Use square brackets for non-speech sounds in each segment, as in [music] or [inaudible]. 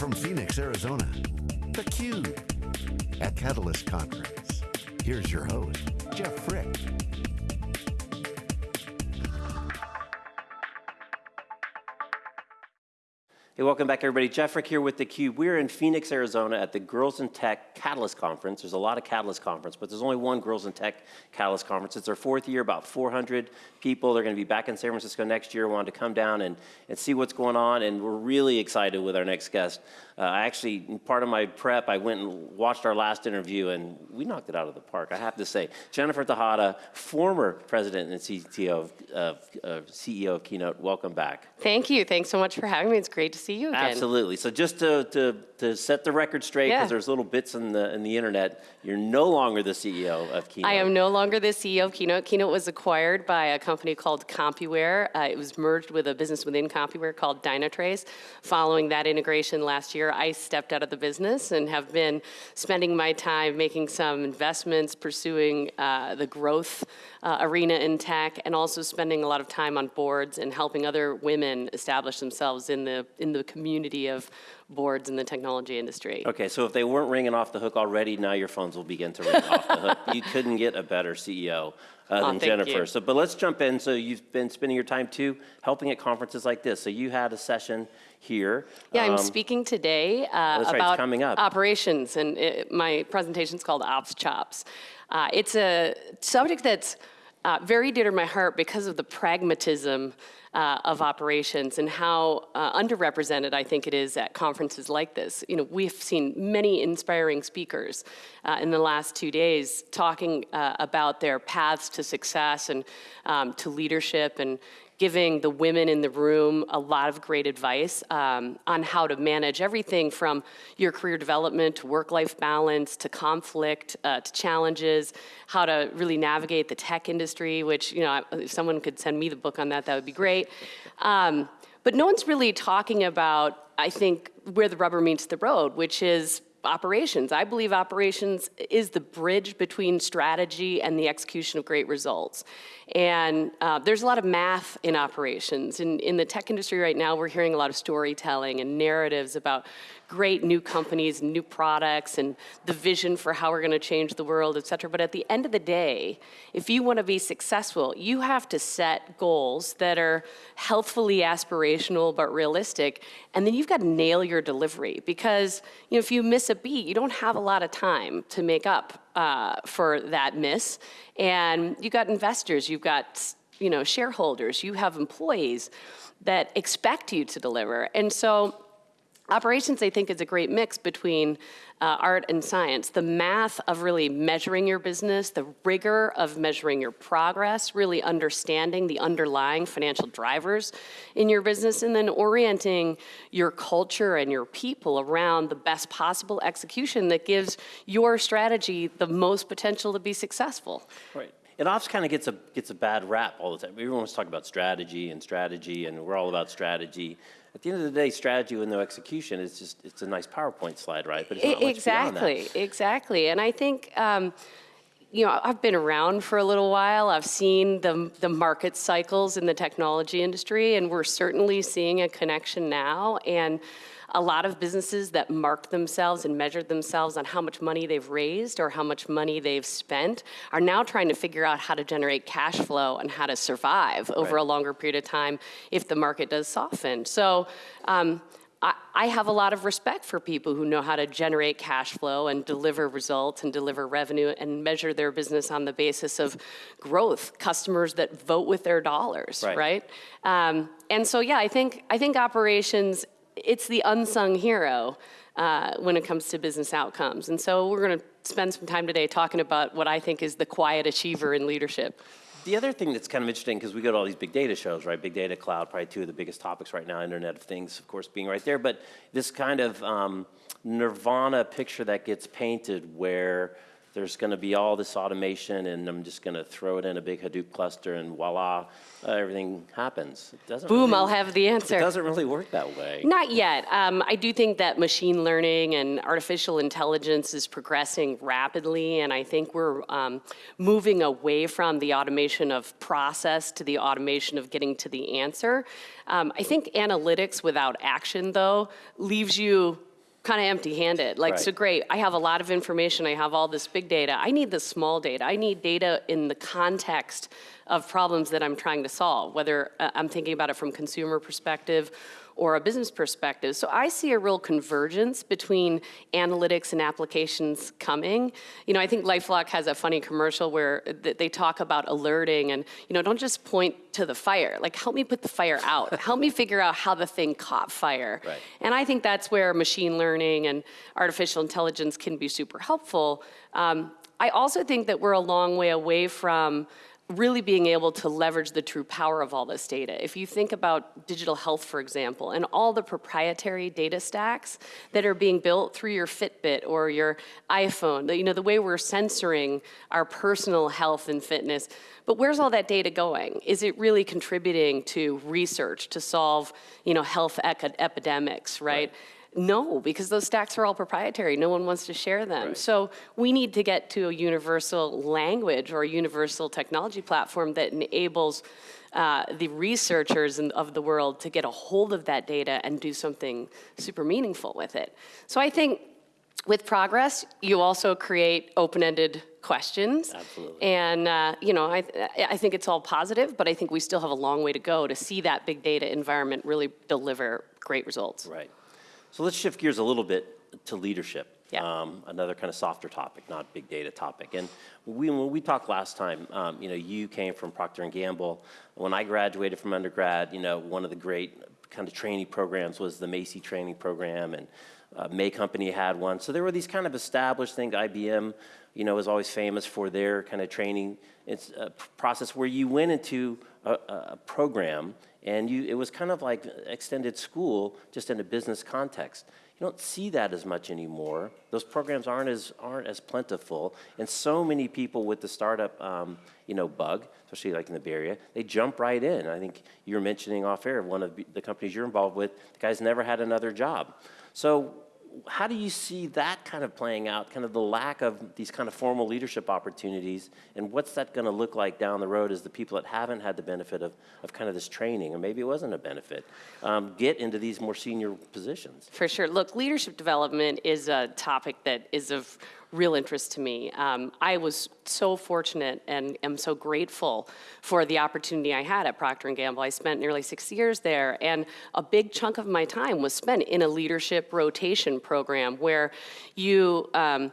from Phoenix, Arizona, theCUBE, at Catalyst Conference. Here's your host, Jeff Frick. Hey, welcome back everybody. Jeff Frick here with theCUBE. We're in Phoenix, Arizona at the Girls in Tech Catalyst Conference. There's a lot of Catalyst Conference, but there's only one Girls in Tech Catalyst Conference. It's our fourth year, about 400 people. They're gonna be back in San Francisco next year. Wanted to come down and, and see what's going on, and we're really excited with our next guest. Uh, I actually, part of my prep, I went and watched our last interview, and we knocked it out of the park, I have to say. Jennifer Tejada, former president and CTO of, CEO of Keynote, welcome back. Thank you. Thanks so much for having me. It's great to see you again. Absolutely. So just to, to, to set the record straight, because Yeah. there's little bits in the, in the internet, you're no longer the CEO of Keynote. I am no longer the CEO of Keynote. Keynote was acquired by a company called CompuWare. Uh, it was merged with a business within CompuWare called Dynatrace. Following that integration last year, I stepped out of the business and have been spending my time making some investments, pursuing uh, the growth uh, arena in tech, and also spending a lot of time on boards and helping other women establish themselves in the in the community of boards in the technology industry. Okay, so if they weren't ringing off the hook already, now your phones will begin to ring off the hook. [laughs] You couldn't get a better CEO uh, than thank Jennifer. you. So, but let's jump in. So you've been spending your time too helping at conferences like this. So you had a session here. Yeah, I'm Um, speaking today uh, right, about coming up. operations, and it, my presentation is called Ops Chops. Uh, it's a subject that's uh, very dear to my heart because of the pragmatism uh, of operations and how uh, underrepresented I think it is at conferences like this. You know, we've seen many inspiring speakers uh, in the last two days talking uh, about their paths to success and um, to leadership and giving the women in the room a lot of great advice um, on how to manage everything from your career development to work-life balance to conflict uh, to challenges, how to really navigate the tech industry, which, you know, if someone could send me the book on that, that would be great. Um, but no one's really talking about, I think, where the rubber meets the road, which is operations. I believe operations is the bridge between strategy and the execution of great results. And uh, there's a lot of math in operations. In, in the tech industry right now, we're hearing a lot of storytelling and narratives about great new companies, new products, and the vision for how we're gonna change the world, et cetera. But at the end of the day, if you wanna be successful, you have to set goals that are healthfully aspirational but realistic, and then you've got to nail your delivery because you know, if you miss a beat, you don't have a lot of time to make up uh, for that miss. And you've got investors, you've got you know, shareholders, you have employees that expect you to deliver. And so Operations, I think, is a great mix between uh, art and science. The math of really measuring your business, the rigor of measuring your progress, really understanding the underlying financial drivers in your business, and then orienting your culture and your people around the best possible execution that gives your strategy the most potential to be successful. Right. And ops kind of gets a gets a bad rap all the time. Everyone wants to talk about strategy and strategy, and we're all about strategy. At the end of the day, strategy with no execution is just it's a nice PowerPoint slide, right? But it's not much that. Exactly, exactly. And I think, um, you know, I've been around for a little while. I've seen the, the market cycles in the technology industry, and we're certainly seeing a connection now. And a lot of businesses that marked themselves and measured themselves on how much money they've raised or how much money they've spent are now trying to figure out how to generate cash flow and how to survive over Right. a longer period of time if the market does soften. So um, I, I have a lot of respect for people who know how to generate cash flow and deliver results and deliver revenue and measure their business on the basis of growth, customers that vote with their dollars, Right. right? Um, and so, yeah, I think, I think operations, it's the unsung hero uh, when it comes to business outcomes. And so we're gonna spend some time today talking about what I think is the quiet achiever in leadership. The other thing that's kind of interesting, because we go to all these big data shows, right? Big data, cloud, probably two of the biggest topics right now, Internet of Things, of course, being right there. But this kind of um, nirvana picture that gets painted where there's going to be all this automation and I'm just going to throw it in a big Hadoop cluster and voila, uh, everything happens. It doesn't Boom, really- I'll have the answer. It doesn't really work that way. Not yet. Um, I do think that machine learning and artificial intelligence is progressing rapidly, and I think we're um, moving away from the automation of process to the automation of getting to the answer. Um, I think analytics without action, though, leaves you kind of empty-handed. Like, so great, I have a lot of information, I have all this big data. I need the small data. I need data in the context of problems that I'm trying to solve, whether uh, I'm thinking about it from consumer perspective or a business perspective. So I see a real convergence between analytics and applications coming. You know, I think LifeLock has a funny commercial where th- they talk about alerting and, you know, don't just point to the fire. Like, help me put the fire out. [laughs] help me figure out how the thing caught fire. Right. And I think that's where machine learning and artificial intelligence can be super helpful. Um, I also think that we're a long way away from really being able to leverage the true power of all this data. If you think about digital health, for example, and all the proprietary data stacks that are being built through your Fitbit or your iPhone, you know, the way we're censoring our personal health and fitness, but where's all that data going? Is it really contributing to research to solve, you know, health epidemics, right? No, because those stacks are all proprietary. No one wants to share them. Right. So we need to get to a universal language or a universal technology platform that enables uh, the researchers in, of the world to get a hold of that data and do something super meaningful with it. So I think with progress, you also create open-ended questions. Absolutely. And uh, you know, I, I think it's all positive, but I think we still have a long way to go to see that big data environment really deliver great results. Right. So let's shift gears a little bit to leadership. Yeah. Um, another kind of softer topic, not big data topic. And we, when we talked last time, um, you know, you came from Procter and Gamble. When I graduated from undergrad, you know, one of the great kind of training programs was the Macy training program, and uh, May Company had one. So there were these kind of established things. IBM, you know, was always famous for their kind of training it's a p- process where you went into a a program and you, it was kind of like extended school, just in a business context. You don't see that as much anymore. Those programs aren't as, aren't as plentiful. And so many people with the startup, um, you know, bug, especially like in the Bay Area, they jump right in. I think you were mentioning off air, one of the companies you're involved with, the guy's never had another job. So how do you see that kind of playing out, kind of the lack of these kind of formal leadership opportunities, and what's that going to look like down the road as the people that haven't had the benefit of, of kind of this training, or maybe it wasn't a benefit, um, get into these more senior positions? For sure. Look, leadership development is a topic that is of real interest to me. Um, I was so fortunate and am so grateful for the opportunity I had at Procter & Gamble. I spent nearly six years there, and a big chunk of my time was spent in a leadership rotation program where you um,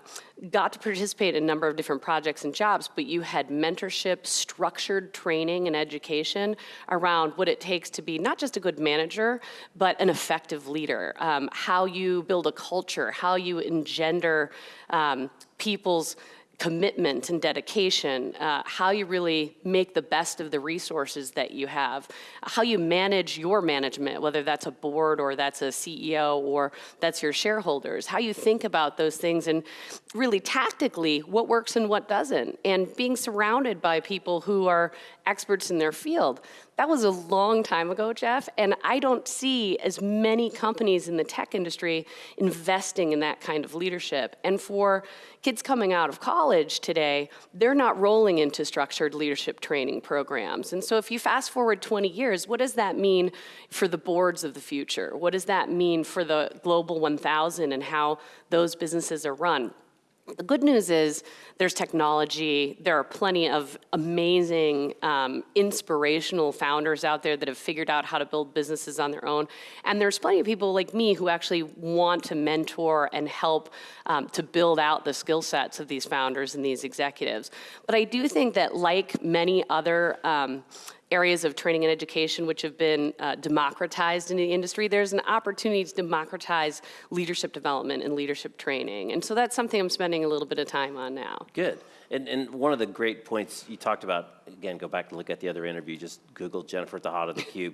got to participate in a number of different projects and jobs, but you had mentorship, structured training and education around what it takes to be not just a good manager, but an effective leader. Um, how you build a culture, how you engender um, people's commitment and dedication, uh, how you really make the best of the resources that you have, how you manage your management, whether that's a board or that's a CEO or that's your shareholders, how you think about those things and really tactically what works and what doesn't, and being surrounded by people who are experts in their field. That was a long time ago, Jeff, and I don't see as many companies in the tech industry investing in that kind of leadership. And for kids coming out of college today, they're not rolling into structured leadership training programs. And so if you fast forward 20 years, what does that mean for the boards of the future? What does that mean for the Global 1000 and how those businesses are run? The good news is there's technology. There are plenty of amazing, um, inspirational founders out there that have figured out how to build businesses on their own. And there's plenty of people like me who actually want to mentor and help um, to build out the skill sets of these founders and these executives. But I do think that, like many other um, areas of training and education which have been uh, democratized in the industry, there's an opportunity to democratize leadership development and leadership training. And so that's something I'm spending a little bit of time on now. Good. And, and one of the great points you talked about, again, go back and look at the other interview, just Google Jennifer Tejada, theCUBE,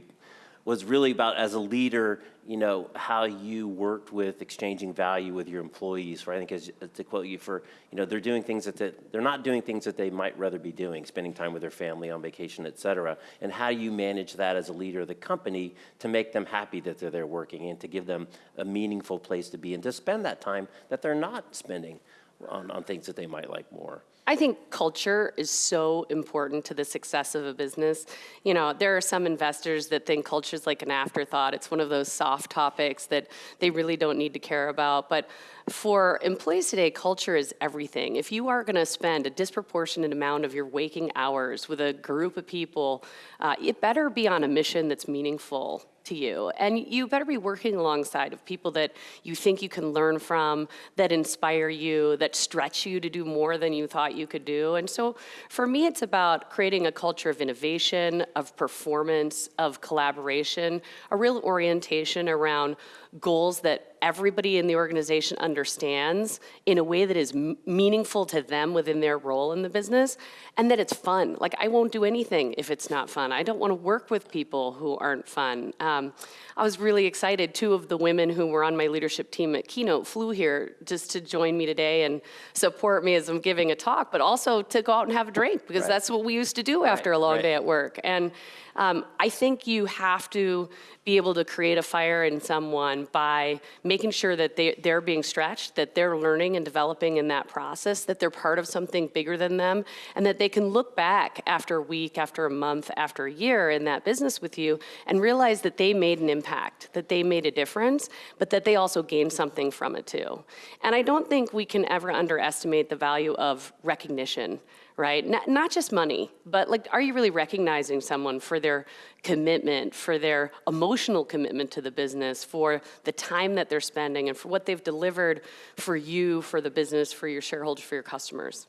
was really about as a leader, you know, how you worked with exchanging value with your employees, right? I think as, to quote you for, you know, they're doing things that, they, they're not doing things that they might rather be doing, spending time with their family on vacation, et cetera. And how do you manage that as a leader of the company to make them happy that they're there working and to give them a meaningful place to be and to spend that time that they're not spending on, on things that they might like more. I think culture is so important to the success of a business. You know, there are some investors that think culture is like an afterthought. It's one of those soft topics that they really don't need to care about. But for employees today, culture is everything. If you are going to spend a disproportionate amount of your waking hours with a group of people, uh, it better be on a mission that's meaningful to you. And you better be working alongside of people that you think you can learn from, that inspire you, that stretch you to do more than you thought you could do. And so for me, it's about creating a culture of innovation, of performance, of collaboration, a real orientation around goals that everybody in the organization understands in a way that is m- meaningful to them within their role in the business and that it's fun. Like, I won't do anything if it's not fun. I don't want to work with people who aren't fun. Um, I was really excited. Two of the women who were on my leadership team at Keynote flew here just to join me today and support me as I'm giving a talk, but also to go out and have a drink because Right. that's what we used to do after a long right. day at work. And um, I think you have to be able to create a fire in someone by making sure that they, they're being stretched, that they're learning and developing in that process, that they're part of something bigger than them, and that they can look back after a week, after a month, after a year in that business with you and realize that they made an impact, that they made a difference, but that they also gained something from it too. And I don't think we can ever underestimate the value of recognition right? Not, not just money, but like, are you really recognizing someone for their commitment, for their emotional commitment to the business, for the time that they're spending, and for what they've delivered for you, for the business, for your shareholders, for your customers?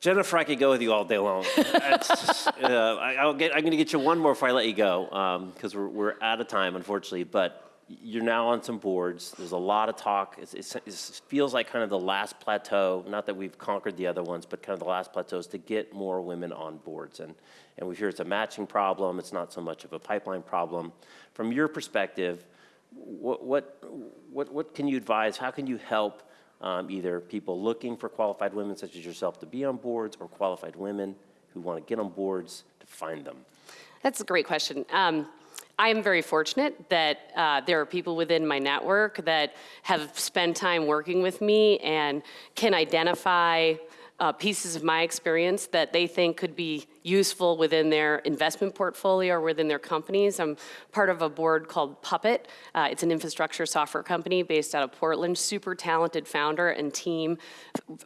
Jennifer, I could go with you all day long. [laughs] Uh, I, I'll get, I'm going to get you one more before I let you go, because we're, we're out of time, unfortunately. But you're now on some boards. There's a lot of talk. It's, it's, it feels like kind of the last plateau. Not that we've conquered the other ones, but kind of the last plateau is to get more women on boards. And and we hear it's a matching problem. It's not so much of a pipeline problem. From your perspective, what what what, what can you advise? How can you help? um, either people looking for qualified women such as yourself to be on boards or qualified women who want to get on boards to find them? That's a great question. Um, I am very fortunate that uh, there are people within my network that have spent time working with me and can identify uh, pieces of my experience that they think could be useful within their investment portfolio or within their companies. I'm part of a board called Puppet. Uh, it's an infrastructure software company based out of Portland. Super talented founder and team,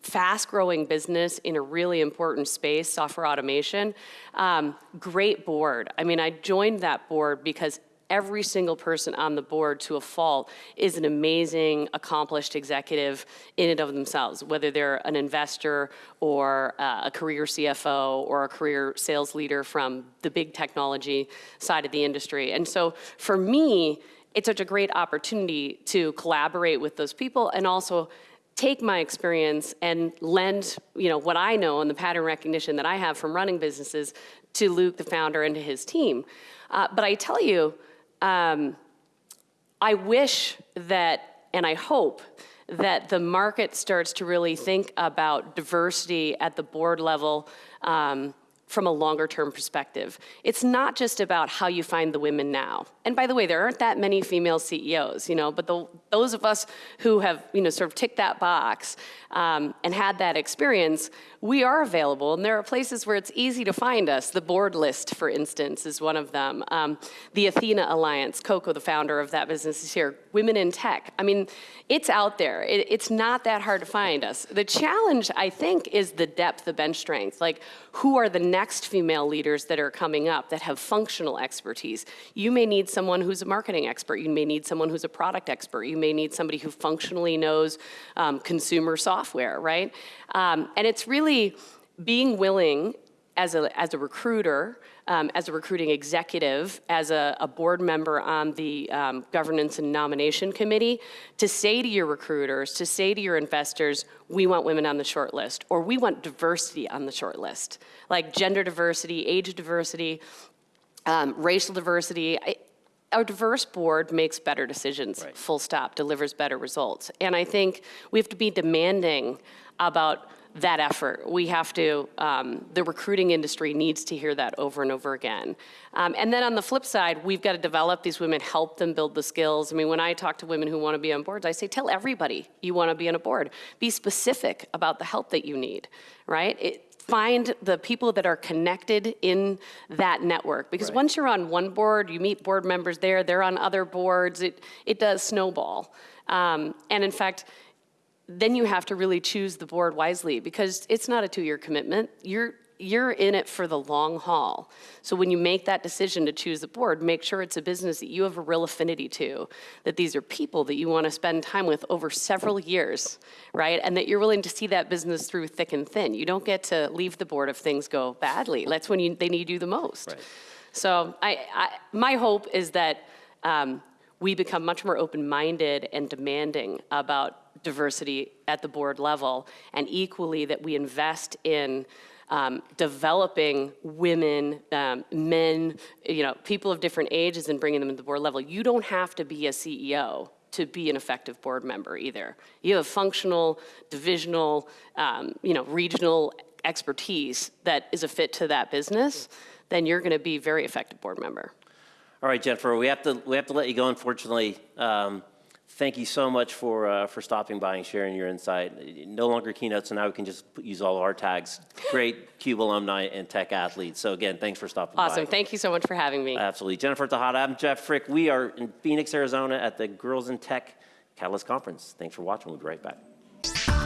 fast growing business in a really important space, software automation. Um, great board. I mean, I joined that board because every single person on the board to a fault is an amazing, accomplished executive in and of themselves, whether they're an investor or uh, a career CFO or a career sales leader from the big technology side of the industry. And so for me, it's such a great opportunity to collaborate with those people and also take my experience and lend you know what i know and the pattern recognition that i have from running businesses to luke the founder and to his team uh, but i tell you um, I wish that, and I hope, that the market starts to really think about diversity at the board level um, from a longer term perspective. It's not just about how you find the women now. And by the way, there aren't that many female CEOs, you know, but the, those of us who have, you know, sort of ticked that box um, and had that experience, we are available. And there are places where it's easy to find us. The board list, for instance, is one of them. Um, the Athena Alliance, Coco, the founder of that business, is here. Women in Tech. I mean, it's out there. It, it's not that hard to find us. The challenge, I think, is the depth, the bench strength. Like, who are the next female leaders that are coming up that have functional expertise? You may need someone who's a marketing expert. You may need someone who's a product expert. You may need somebody who functionally knows um, consumer software, right? Um, and it's really being willing as a, as a recruiter, um, as a recruiting executive, as a, a board member on the um, governance and nomination committee, to say to your recruiters, to say to your investors, we want women on the short list, or we want diversity on the short list, like gender diversity, age diversity, um, racial diversity. I, a diverse board makes better decisions, Right. full stop, delivers better results. And I think we have to be demanding about that effort. We have to, um, the recruiting industry needs to hear that over and over again. Um, and then on the flip side, we've got to develop these women, help them build the skills. I mean, when I talk to women who want to be on boards, I say, tell everybody you want to be on a board. Be specific about the help that you need, right? It, find the people that are connected in that network. Because Right. once you're on one board, you meet board members there, they're on other boards, it, it does snowball. Um, and in fact, then you have to really choose the board wisely because it's not a two-year commitment. You're you're in it for the long haul. So when you make that decision to choose the board, make sure it's a business that you have a real affinity to, that these are people that you want to spend time with over several years, right? And that you're willing to see that business through thick and thin. You don't get to leave the board if things go badly. That's when you, they need you the most. Right. So I, I, my hope is that um, we become much more open-minded and demanding about diversity at the board level, and equally that we invest in um, developing women, um, men, you know, people of different ages and bringing them to the board level. You don't have to be a CEO to be an effective board member either. You have functional, divisional, um, you know, regional expertise that is a fit to that business, then you're going to be very effective board member. All right, Jennifer, we have to, we have to let you go, unfortunately. Um, Thank you so much for, uh, for stopping by and sharing your insight. No longer keynote, so now we can just use all of our tags. Great [laughs] CUBE alumni and tech athletes. So again, thanks for stopping by. Awesome. Thank you so much for having me. Absolutely. Jennifer Tejada, I'm Jeff Frick. We are in Phoenix, Arizona at the Girls in Tech Catalyst Conference. Thanks for watching. We'll be right back.